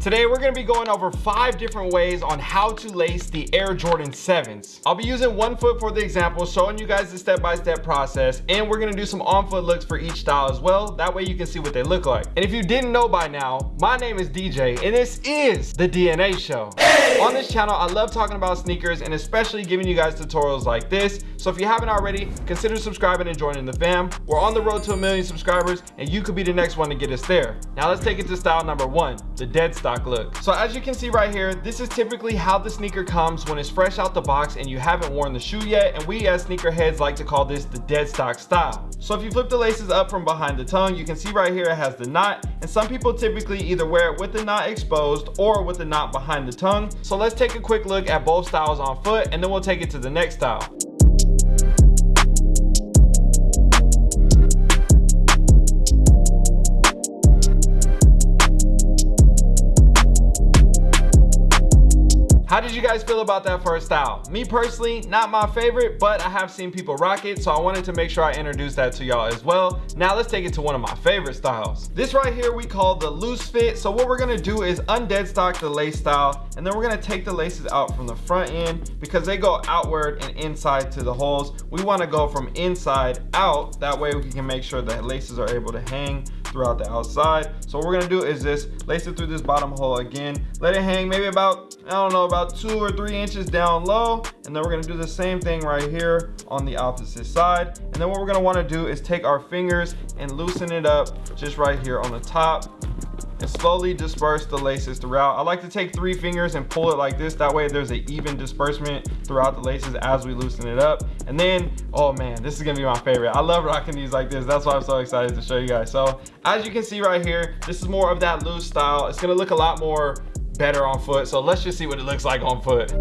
Today we're to be going over five different ways on how to lace the Air Jordan 7s. I'll be using one foot for the example, showing you guys the step-by-step -step process, and we're to do some on-foot looks for each style as well. That way you can see what they look like. And if you didn't know by now, my name is DJ, and this is The DNA Show. On this channel, I love talking about sneakers, and especially giving you guys tutorials like this. So if you haven't already, consider subscribing and joining the fam. We're on the road to a million subscribers, and you could be the next one to get us there. Now let's take it to style number one, the dead stock look. So as you can see right here, this is typically how the sneaker comes when it's fresh out the box and you haven't worn the shoe yet. And we as sneakerheads like to call this the dead stock style. So if you flip the laces up from behind the tongue, you can see right here it has the knot. And some people typically either wear it with the knot exposed or with the knot behind the tongue. So let's take a quick look at both styles on foot and then we'll take it to the next style. How did you guys feel about that first style? Me personally, not my favorite, but I have seen people rock it, so I wanted to make sure I introduced that to y'all as well. Now let's take it to one of my favorite styles. This right here we call the loose fit. So what we're gonna do is undead stock the lace style, and then we're gonna take the laces out from the front end because they go outward and inside to the holes. We wanna go from inside out. That way we can make sure that laces are able to hang throughout the outside. So what we're gonna do is just lace it through this bottom hole again, let it hang maybe about, I don't know, about two or three inches down low. And then we're gonna do the same thing right here on the opposite side. And then what we're gonna wanna do is take our fingers and loosen it up just right here on the top and slowly disperse the laces throughout. I like to take three fingers and pull it like this. That way there's an even disbursement throughout the laces as we loosen it up. And then, oh man, this is gonna be my favorite. I love rocking these like this. That's why I'm so excited to show you guys. So as you can see right here, this is more of that loose style. It's gonna look a lot more better on foot. So let's just see what it looks like on foot.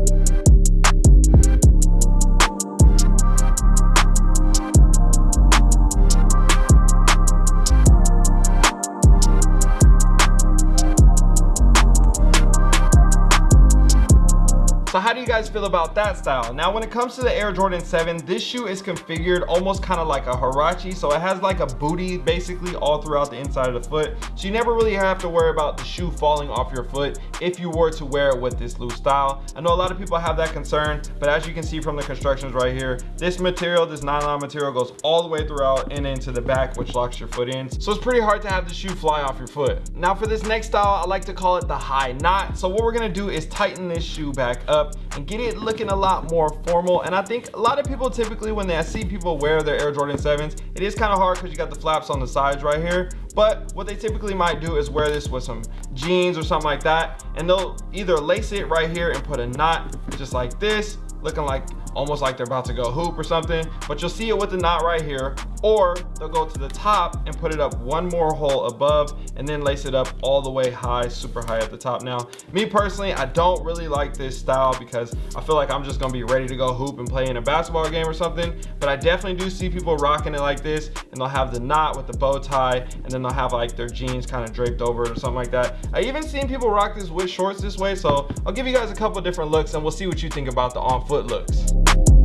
Do you guys feel about that style? Now when it comes to the Air Jordan 7, this shoe is configured almost kind of like a Huarache. So it has like a booty basically all throughout the inside of the foot. So you never really have to worry about the shoe falling off your foot if you were to wear it with this loose style. I know a lot of people have that concern, but as you can see from the constructions right here, this material, this nylon material goes all the way throughout and into the back, which locks your foot in. So it's pretty hard to have the shoe fly off your foot. Now for this next style, I like to call it the high knot. So what we're gonna do is tighten this shoe back up and get it looking a lot more formal. And I think a lot of people typically when they see people wear their Air Jordan 7s, it is kind of hard because you got the flaps on the sides right here. But what they typically might do is wear this with some jeans or something like that. And they'll either lace it right here and put a knot just like this, looking like almost like they're about to go hoop or something but you'll see it with the knot right here or they'll go to the top and put it up one more hole above and then lace it up all the way high super high at the top. Now me personally i don't really like this style because i feel like i'm just gonna be ready to go hoop and play in a basketball game or something. But i definitely do see people rocking it like this and they'll have the knot with the bow tie and then they'll have like their jeans kind of draped over it or something like that. I even seen people rock this with shorts this way so i'll give you guys a couple different looks and we'll see what you think about the on foot looks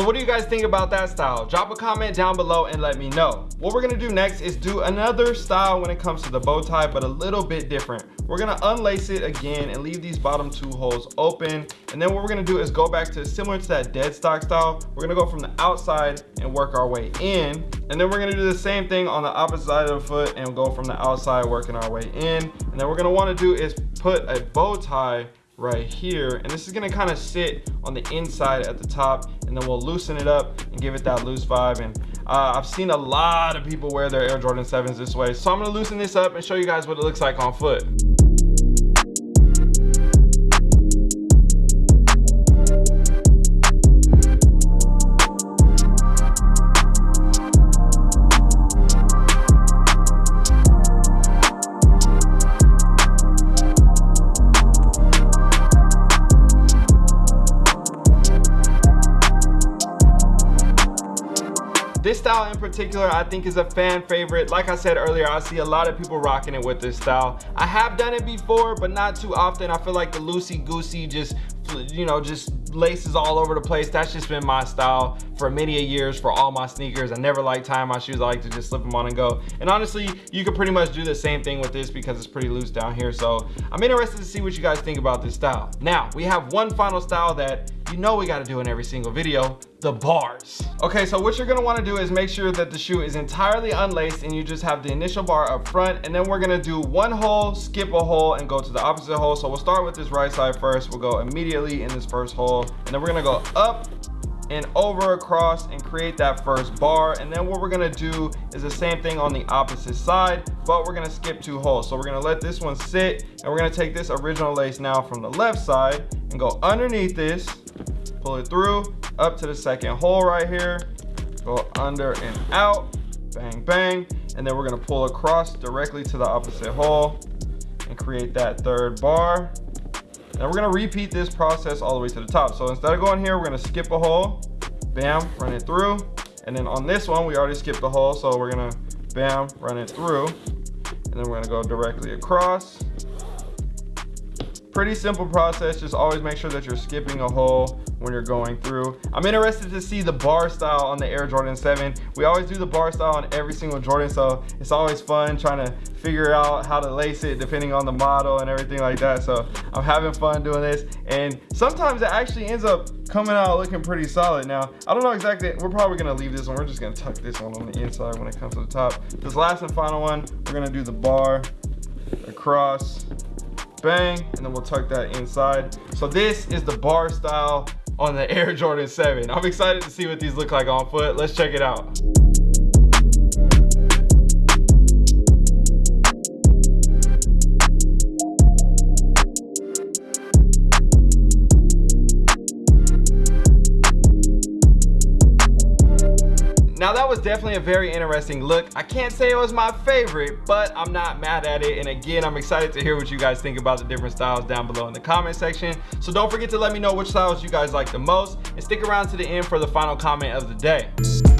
So what do you guys think about that style? Drop a comment down below and let me know. What we're gonna do next is do another style when it comes to the bow tie, but a little bit different. We're gonna unlace it again and leave these bottom two holes open. And then what we're gonna do is go back to similar to that dead stock style. We're gonna go from the outside and work our way in. And then we're gonna do the same thing on the opposite side of the foot and go from the outside working our way in. And then we're gonna wanna do is put a bow tie right here. And this is going to kind of sit on the inside at the top and then we'll loosen it up and give it that loose vibe. And uh, I've seen a lot of people wear their Air Jordan 7s this way. So I'm going to loosen this up and show you guys what it looks like on foot. This style in particular, I think is a fan favorite. Like I said earlier, I see a lot of people rocking it with this style. I have done it before, but not too often. I feel like the loosey-goosey just you know just laces all over the place that's just been my style for many a years for all my sneakers i never like tying my shoes i like to just slip them on and go and honestly you could pretty much do the same thing with this because it's pretty loose down here so i'm interested to see what you guys think about this style now we have one final style that you know we gotta do in every single video, the bars. Okay, so what you're gonna wanna do is make sure that the shoe is entirely unlaced and you just have the initial bar up front and then we're gonna do one hole, skip a hole and go to the opposite hole. So we'll start with this right side first. We'll go immediately in this first hole and then we're gonna go up and over across and create that first bar and then what we're gonna do is the same thing on the opposite side but we're gonna skip two holes. So we're gonna let this one sit and we're gonna take this original lace now from the left side and go underneath this pull it through up to the second hole right here go under and out bang bang and then we're to pull across directly to the opposite hole and create that third bar. Now we're to repeat this process all the way to the top. So instead of going here we're to skip a hole bam run it through. And then on this one we already skipped the hole so we're to bam run it through and then we're to go directly across pretty simple process just always make sure that you're skipping a hole when you're going through. I'm interested to see the bar style on the Air Jordan 7. We always do the bar style on every single Jordan, so it's always fun trying to figure out how to lace it depending on the model and everything like that. So I'm having fun doing this. And sometimes it actually ends up coming out looking pretty solid. Now, I don't know exactly, we're probably gonna leave this one. We're just gonna tuck this one on the inside when it comes to the top. This last and final one, we're gonna do the bar across, bang, and then we'll tuck that inside. So this is the bar style on the Air Jordan 7. I'm excited to see what these look like on foot. Let's check it out. Now that was definitely a very interesting look. I can't say it was my favorite, but I'm not mad at it. And again, I'm excited to hear what you guys think about the different styles down below in the comment section. So don't forget to let me know which styles you guys like the most and stick around to the end for the final comment of the day.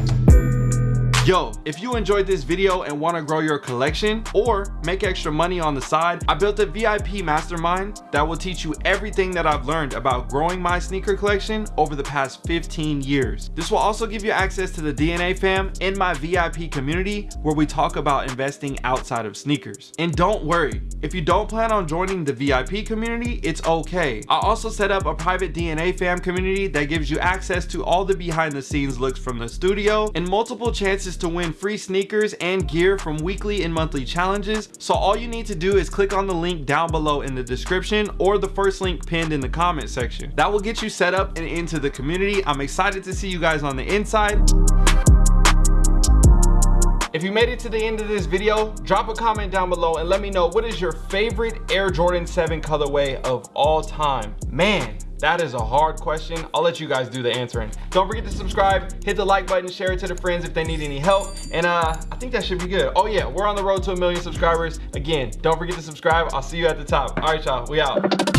Yo, if you enjoyed this video and want to grow your collection or make extra money on the side, I built a VIP mastermind that will teach you everything that I've learned about growing my sneaker collection over the past 15 years. This will also give you access to the DNA fam in my VIP community where we talk about investing outside of sneakers. And don't worry, if you don't plan on joining the VIP community, it's okay. I also set up a private DNA fam community that gives you access to all the behind the scenes looks from the studio and multiple chances to win free sneakers and gear from weekly and monthly challenges. So all you need to do is click on the link down below in the description or the first link pinned in the comment section. That will get you set up and into the community. I'm excited to see you guys on the inside. If you made it to the end of this video, drop a comment down below and let me know what is your favorite Air Jordan 7 colorway of all time. Man, that is a hard question. I'll let you guys do the answering. Don't forget to subscribe, hit the like button, share it to the friends if they need any help. And uh, I think that should be good. Oh yeah, we're on the road to a million subscribers. Again, don't forget to subscribe. I'll see you at the top. All right, y'all, we out.